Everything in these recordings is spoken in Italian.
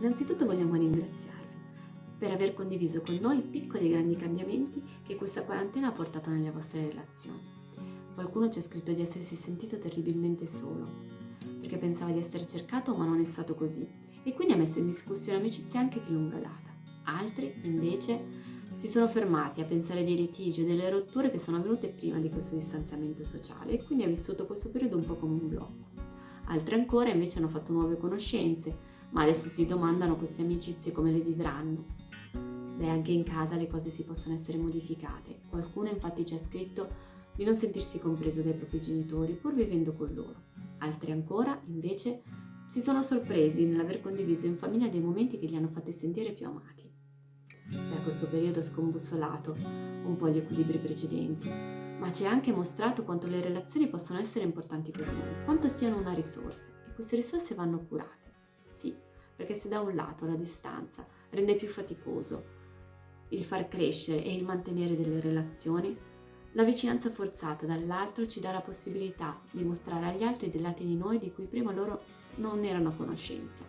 Innanzitutto vogliamo ringraziarvi per aver condiviso con noi piccoli e grandi cambiamenti che questa quarantena ha portato nelle vostre relazioni. Qualcuno ci ha scritto di essersi sentito terribilmente solo, perché pensava di essere cercato ma non è stato così e quindi ha messo in discussione amicizie anche di lunga data. Altri, invece, si sono fermati a pensare dei litigi e delle rotture che sono avvenute prima di questo distanziamento sociale e quindi ha vissuto questo periodo un po' come un blocco. Altri ancora invece hanno fatto nuove conoscenze, ma adesso si domandano queste amicizie come le vivranno. Beh, anche in casa le cose si possono essere modificate. Qualcuno infatti ci ha scritto di non sentirsi compreso dai propri genitori pur vivendo con loro. Altri ancora, invece, si sono sorpresi nell'aver condiviso in famiglia dei momenti che li hanno fatti sentire più amati. Da questo periodo ha scombussolato un po' gli equilibri precedenti, ma ci ha anche mostrato quanto le relazioni possono essere importanti per noi, quanto siano una risorsa e queste risorse vanno curate. Perché se da un lato la distanza rende più faticoso il far crescere e il mantenere delle relazioni, la vicinanza forzata dall'altro ci dà la possibilità di mostrare agli altri dei lati di noi di cui prima loro non erano a conoscenza.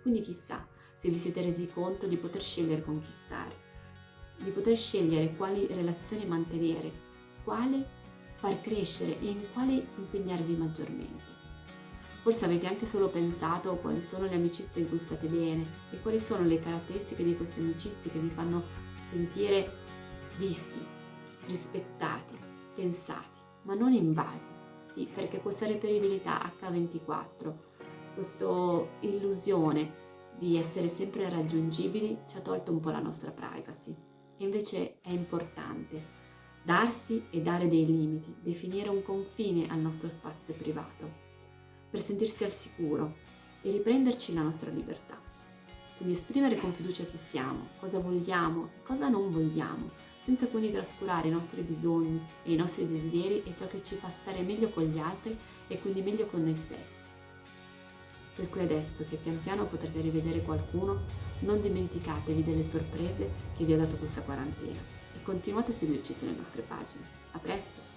Quindi chissà se vi siete resi conto di poter scegliere con chi stare, di poter scegliere quali relazioni mantenere, quale far crescere e in quale impegnarvi maggiormente. Forse avete anche solo pensato quali sono le amicizie in cui state bene e quali sono le caratteristiche di queste amicizie che vi fanno sentire visti, rispettati, pensati, ma non invasi. Sì, perché questa reperibilità H24, questa illusione di essere sempre raggiungibili ci ha tolto un po' la nostra privacy. E invece è importante darsi e dare dei limiti, definire un confine al nostro spazio privato per sentirsi al sicuro e riprenderci la nostra libertà. Quindi esprimere con fiducia chi siamo, cosa vogliamo e cosa non vogliamo, senza quindi trascurare i nostri bisogni e i nostri desideri e ciò che ci fa stare meglio con gli altri e quindi meglio con noi stessi. Per cui adesso che pian piano potrete rivedere qualcuno, non dimenticatevi delle sorprese che vi ha dato questa quarantena e continuate a seguirci sulle nostre pagine. A presto!